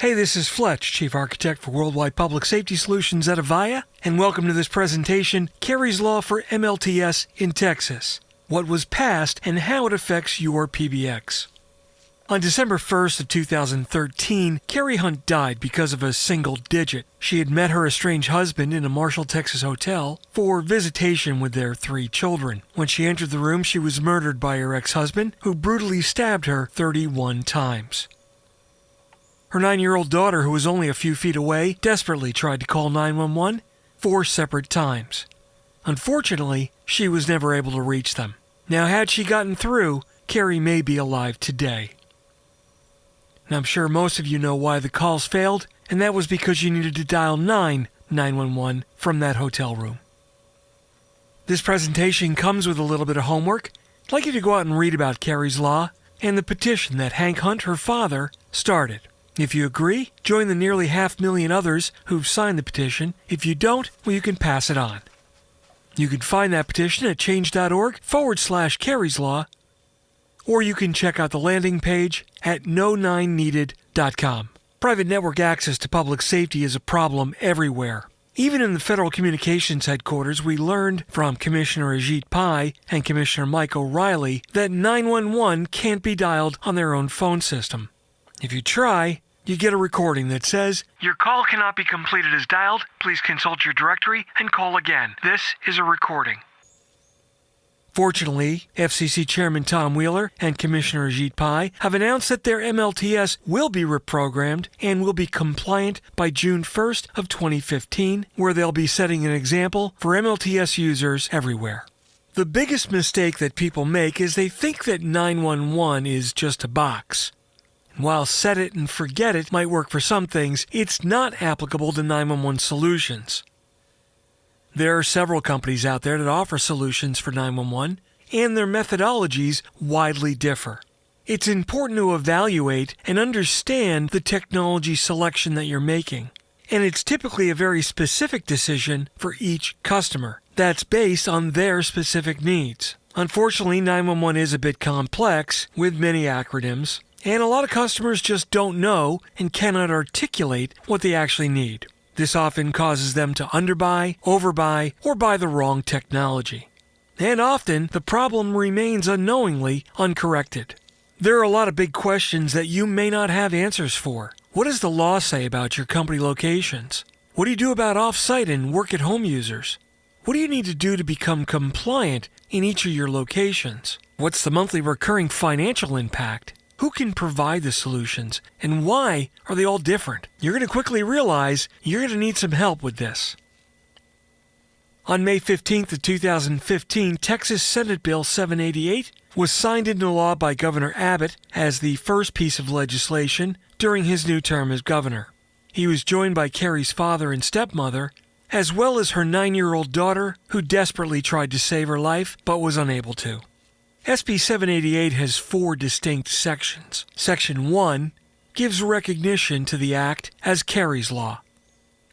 Hey, this is Fletch, Chief Architect for Worldwide Public Safety Solutions at Avaya, and welcome to this presentation, Kari's Law for MLTS in Texas. What was passed and how it affects your PBX. On December 1st of 2013, Kari Hunt died because of a single digit. She had met her estranged husband in a Marshall, Texas hotel for visitation with their three children. When she entered the room, she was murdered by her ex-husband, who brutally stabbed her 31 times. Her nine-year-old daughter, who was only a few feet away, desperately tried to call 911 four separate times. Unfortunately, she was never able to reach them. Now, had she gotten through, Kari may be alive today. And I'm sure most of you know why the calls failed, and that was because you needed to dial 9 911 from that hotel room. This presentation comes with a little bit of homework. I'd like you to go out and read about Kari's Law and the petition that Hank Hunt, her father, started. If you agree, join the nearly half million others who've signed the petition. If you don't, well, you can pass it on. You can find that petition at change.org forward slash Kari's Law or you can check out the landing page at no9needed.com. Private network access to public safety is a problem everywhere. Even in the Federal Communications Headquarters, we learned from Commissioner Ajit Pai and Commissioner Mike O'Rielly that 911 can't be dialed on their own phone system. If you try, you get a recording that says, Your call cannot be completed as dialed. Please consult your directory and call again. This is a recording. Fortunately, FCC Chairman Tom Wheeler and Commissioner Ajit Pai have announced that their MLTS will be reprogrammed and will be compliant by June 1st of 2015, where they'll be setting an example for MLTS users everywhere. The biggest mistake that people make is they think that 911 is just a box. While set it and forget it might work for some things, it's not applicable to 911 solutions. There are several companies out there that offer solutions for 911, and their methodologies widely differ. It's important to evaluate and understand the technology selection that you're making. And it's typically a very specific decision for each customer that's based on their specific needs. Unfortunately, 911 is a bit complex with many acronyms, and a lot of customers just don't know and cannot articulate what they actually need. This often causes them to underbuy, overbuy, or buy the wrong technology. And often, the problem remains unknowingly uncorrected. There are a lot of big questions that you may not have answers for. What does the law say about your company locations? What do you do about off-site and work-at-home users? What do you need to do to become compliant in each of your locations? What's the monthly recurring financial impact? Who can provide the solutions and why are they all different? You're going to quickly realize you're going to need some help with this. On May 15th of 2015, Texas Senate Bill 788 was signed into law by Governor Abbott as the first piece of legislation during his new term as governor. He was joined by Kari's father and stepmother, as well as her nine-year-old daughter, who desperately tried to save her life but was unable to. SB 788 has four distinct sections. Section 1 gives recognition to the Act as Kari's Law.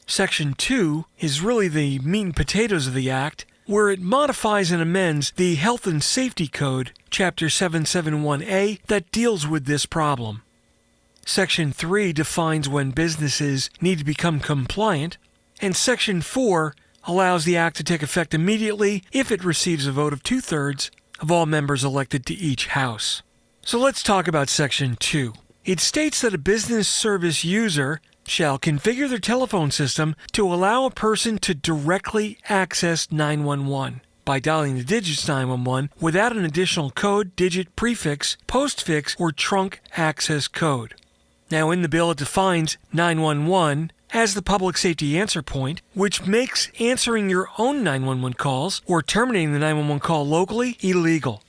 Section 2 is really the meat and potatoes of the Act, where it modifies and amends the Health and Safety Code, Chapter 771A, that deals with this problem. Section 3 defines when businesses need to become compliant, and Section 4 allows the Act to take effect immediately if it receives a vote of two thirds of all members elected to each House. So let's talk about Section 2. It states that a business service user shall configure their telephone system to allow a person to directly access 911 by dialing the digits 911 without an additional code, digit, prefix, postfix, or trunk access code. Now, in the bill, it defines 911 has the public safety answer point, which makes answering your own 911 calls or terminating the 911 call locally illegal.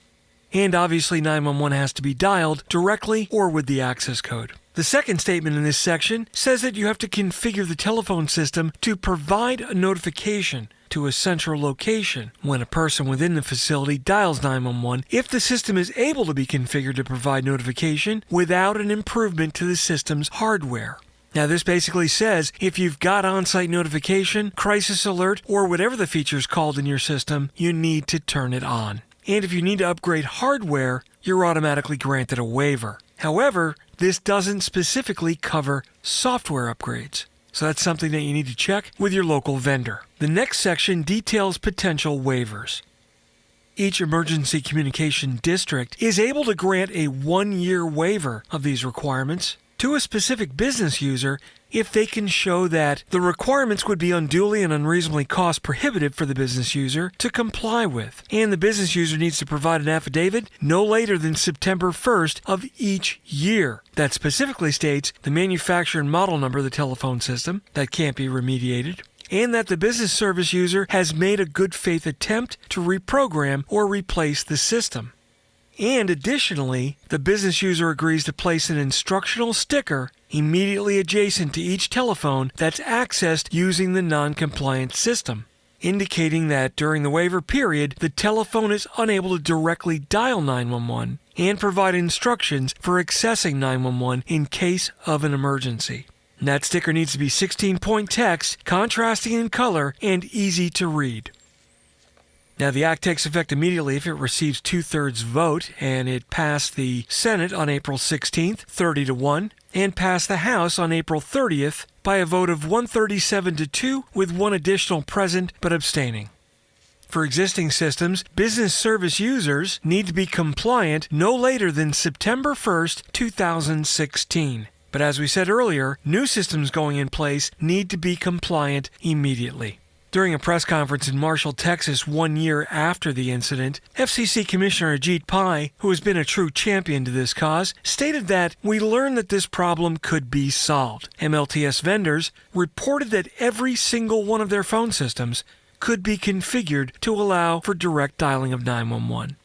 And obviously, 911 has to be dialed directly or with the access code. The second statement in this section says that you have to configure the telephone system to provide a notification to a central location when a person within the facility dials 911 if the system is able to be configured to provide notification without an improvement to the system's hardware. Now, this basically says if you've got on site notification, crisis alert, or whatever the feature is called in your system, you need to turn it on. And if you need to upgrade hardware, you're automatically granted a waiver. However, this doesn't specifically cover software upgrades. So that's something that you need to check with your local vendor. The next section details potential waivers. Each emergency communication district is able to grant a one year waiver of these requirements to a specific business user if they can show that the requirements would be unduly and unreasonably cost prohibitive for the business user to comply with. And the business user needs to provide an affidavit no later than September 1st of each year that specifically states the manufacturer and model number of the telephone system that can't be remediated. And that the business service user has made a good faith attempt to reprogram or replace the system. And additionally, the business user agrees to place an instructional sticker immediately adjacent to each telephone that's accessed using the non compliant system, indicating that during the waiver period, the telephone is unable to directly dial 911 and provide instructions for accessing 911 in case of an emergency. And that sticker needs to be 16 point text, contrasting in color, and easy to read. Now, the act takes effect immediately if it receives two thirds vote, and it passed the Senate on April 16th, 30 to 1, and passed the House on April 30th by a vote of 137 to 2, with one additional present but abstaining. For existing systems, business service users need to be compliant no later than September 1st, 2016. But as we said earlier, new systems going in place need to be compliant immediately. During a press conference in Marshall, Texas, one year after the incident, FCC Commissioner Ajit Pai, who has been a true champion to this cause, stated that we learned that this problem could be solved. MLTS vendors reported that every single one of their phone systems could be configured to allow for direct dialing of 911.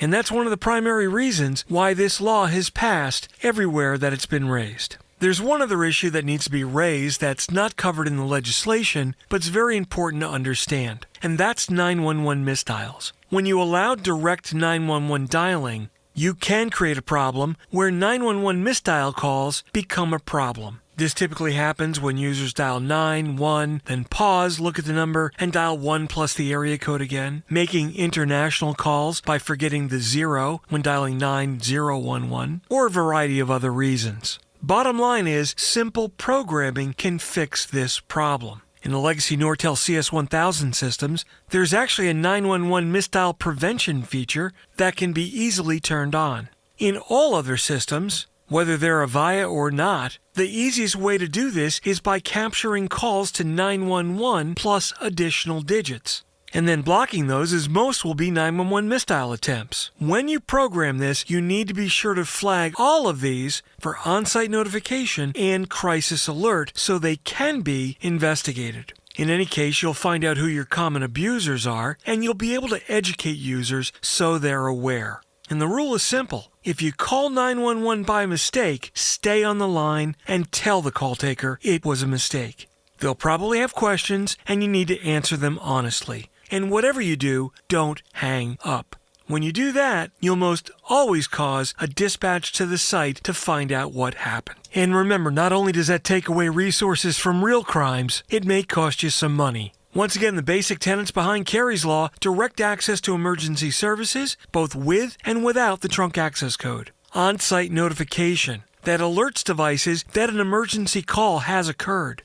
And that's one of the primary reasons why this law has passed everywhere that it's been raised. There's one other issue that needs to be raised that's not covered in the legislation, but it's very important to understand, and that's 911 misdials. When you allow direct 911 dialing, you can create a problem where 911 misdial calls become a problem. This typically happens when users dial 9, 1, then pause, look at the number, and dial 1 plus the area code again, making international calls by forgetting the 0 when dialing 9011, or a variety of other reasons. Bottom line is, simple programming can fix this problem. In the legacy Nortel CS1000 systems, there's actually a 911 misdial prevention feature that can be easily turned on. In all other systems, whether they're Avaya or not, the easiest way to do this is by capturing calls to 911 plus additional digits and then blocking those as most will be 911 misdial attempts. When you program this, you need to be sure to flag all of these for on site notification and crisis alert so they can be investigated. In any case, you'll find out who your common abusers are, and you'll be able to educate users so they're aware. And the rule is simple. If you call 911 by mistake, stay on the line and tell the call taker it was a mistake. They'll probably have questions, and you need to answer them honestly. And whatever you do, don't hang up. When you do that, you'll most always cause a dispatch to the site to find out what happened. And remember, not only does that take away resources from real crimes, it may cost you some money. Once again, the basic tenets behind Kari's Law direct access to emergency services, both with and without the trunk access code. On site notification that alerts devices that an emergency call has occurred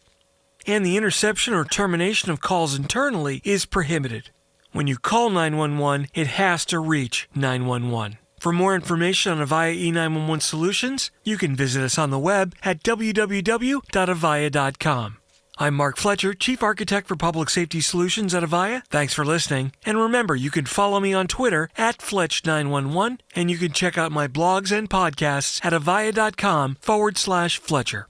and the interception or termination of calls internally is prohibited. When you call 911, it has to reach 911. For more information on Avaya E911 solutions, you can visit us on the web at www.avaya.com. I'm Mark Fletcher, Chief Architect for Public Safety Solutions at Avaya. Thanks for listening. And remember, you can follow me on Twitter at Fletch911, and you can check out my blogs and podcasts at avaya.com forward slash Fletcher.